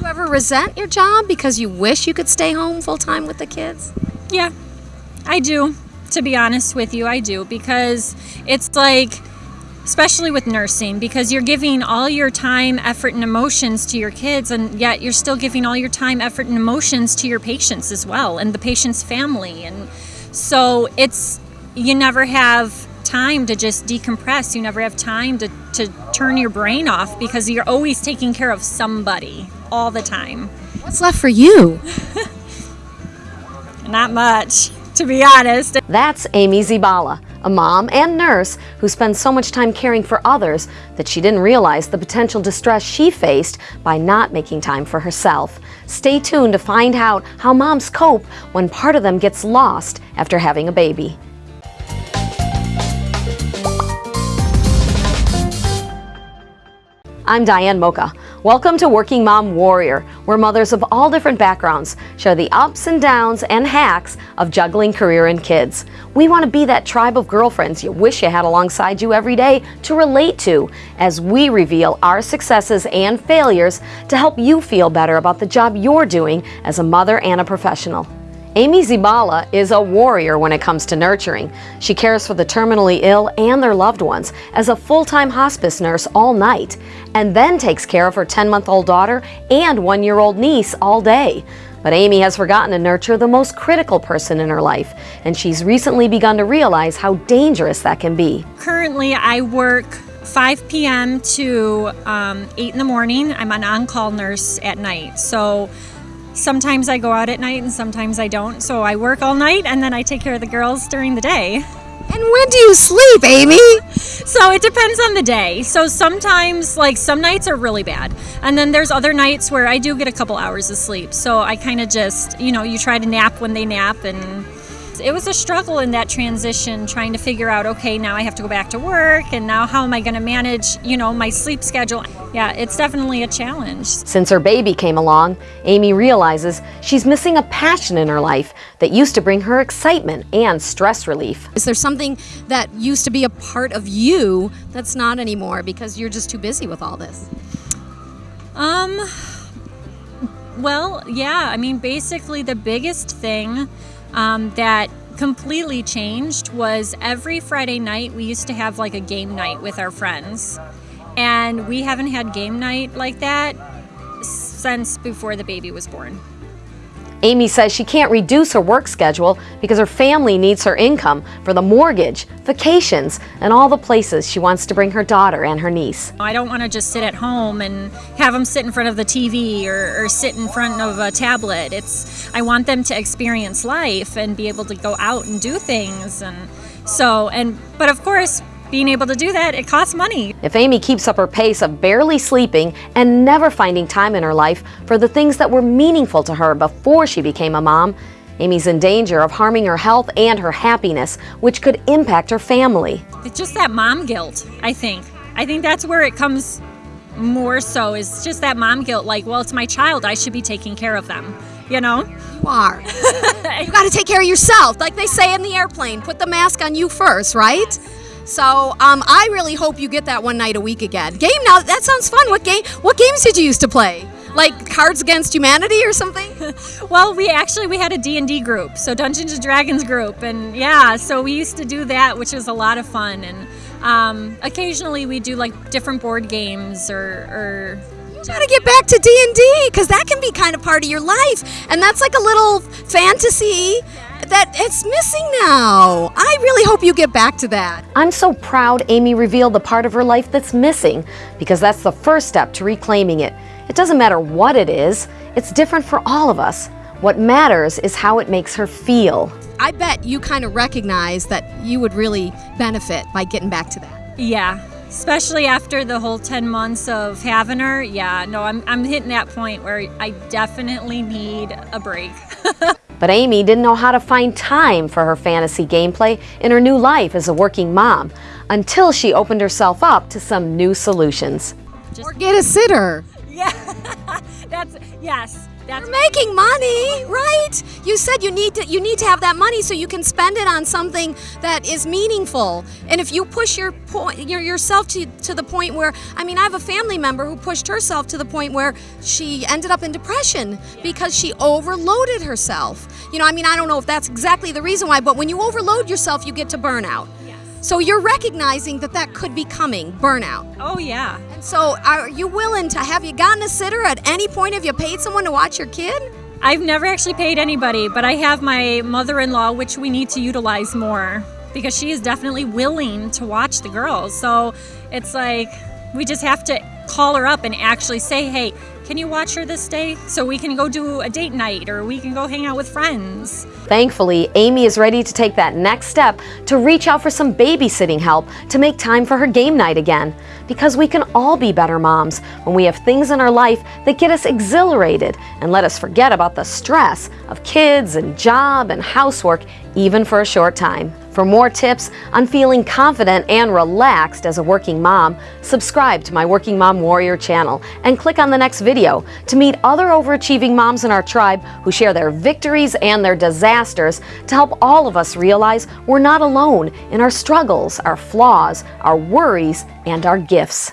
you ever resent your job because you wish you could stay home full time with the kids? Yeah, I do. To be honest with you, I do because it's like, especially with nursing, because you're giving all your time, effort, and emotions to your kids, and yet you're still giving all your time, effort, and emotions to your patients as well, and the patient's family. And so it's, you never have time to just decompress. You never have time to, to turn your brain off because you're always taking care of somebody all the time. What's left for you? Not much, to be honest. That's Amy Zibala, a mom and nurse who spends so much time caring for others that she didn't realize the potential distress she faced by not making time for herself. Stay tuned to find out how moms cope when part of them gets lost after having a baby. I'm Diane Mocha. Welcome to Working Mom Warrior, where mothers of all different backgrounds share the ups and downs and hacks of juggling career and kids. We want to be that tribe of girlfriends you wish you had alongside you every day to relate to as we reveal our successes and failures to help you feel better about the job you're doing as a mother and a professional. Amy Zibala is a warrior when it comes to nurturing. She cares for the terminally ill and their loved ones as a full-time hospice nurse all night, and then takes care of her 10-month-old daughter and one-year-old niece all day. But Amy has forgotten to nurture the most critical person in her life, and she's recently begun to realize how dangerous that can be. Currently, I work 5 p.m. to um, 8 in the morning. I'm an on-call nurse at night. So sometimes I go out at night and sometimes I don't. So I work all night and then I take care of the girls during the day. And when do you sleep, Amy? So it depends on the day. So sometimes, like, some nights are really bad. And then there's other nights where I do get a couple hours of sleep. So I kind of just, you know, you try to nap when they nap and it was a struggle in that transition trying to figure out okay now i have to go back to work and now how am i going to manage you know my sleep schedule? Yeah it's definitely a challenge. Since her baby came along amy realizes she's missing a passion in her life that used to bring her excitement and stress relief. Is there something that used to be a part of you that's not anymore because you're just too busy with all this? Um well yeah i mean basically the biggest thing um, that completely changed was every Friday night we used to have like a game night with our friends. And we haven't had game night like that since before the baby was born. Amy says she can't reduce her work schedule because her family needs her income for the mortgage, vacations, and all the places she wants to bring her daughter and her niece. I don't want to just sit at home and have them sit in front of the TV or, or sit in front of a tablet. It's I want them to experience life and be able to go out and do things and so and but of course being able to do that, it costs money. If Amy keeps up her pace of barely sleeping and never finding time in her life for the things that were meaningful to her before she became a mom, Amy's in danger of harming her health and her happiness, which could impact her family. It's just that mom guilt, I think. I think that's where it comes more so is just that mom guilt like, well, it's my child, I should be taking care of them, you know? You are. you got to take care of yourself. Like they say in the airplane, put the mask on you first, right? So um, I really hope you get that one night a week again. Game now, that sounds fun. What game? What games did you used to play? Like Cards Against Humanity or something? well, we actually we had a D&D group, so Dungeons and Dragons group, and yeah, so we used to do that, which was a lot of fun. And um, occasionally we do like different board games or, or gotta get back to D&D because that can be kind of part of your life. And that's like a little fantasy that it's missing now. I really hope you get back to that. I'm so proud Amy revealed the part of her life that's missing because that's the first step to reclaiming it. It doesn't matter what it is, it's different for all of us. What matters is how it makes her feel. I bet you kind of recognize that you would really benefit by getting back to that. Yeah, especially after the whole 10 months of having her. Yeah, no, I'm, I'm hitting that point where I definitely need a break. But Amy didn't know how to find time for her fantasy gameplay in her new life as a working mom until she opened herself up to some new solutions. Just or get a sitter. Yeah, that's, yes, That's You're making money, right? You said you need to you need to have that money so you can spend it on something that is meaningful. And if you push your point your, yourself to to the point where I mean, I have a family member who pushed herself to the point where she ended up in depression because she overloaded herself. You know, I mean, I don't know if that's exactly the reason why, but when you overload yourself, you get to burnout. So you're recognizing that that could be coming, burnout. oh yeah. And so are you willing to have you gotten a sitter at any point have you paid someone to watch your kid? I've never actually paid anybody, but I have my mother-in-law, which we need to utilize more because she is definitely willing to watch the girls. So it's like we just have to call her up and actually say, "Hey, can you watch her this day so we can go do a date night or we can go hang out with friends?" Thankfully, Amy is ready to take that next step to reach out for some babysitting help to make time for her game night again. Because we can all be better moms when we have things in our life that get us exhilarated and let us forget about the stress of kids and job and housework, even for a short time. For more tips on feeling confident and relaxed as a working mom, subscribe to my Working Mom Warrior channel and click on the next video to meet other overachieving moms in our tribe who share their victories and their disasters to help all of us realize we're not alone in our struggles, our flaws, our worries, and our gifts.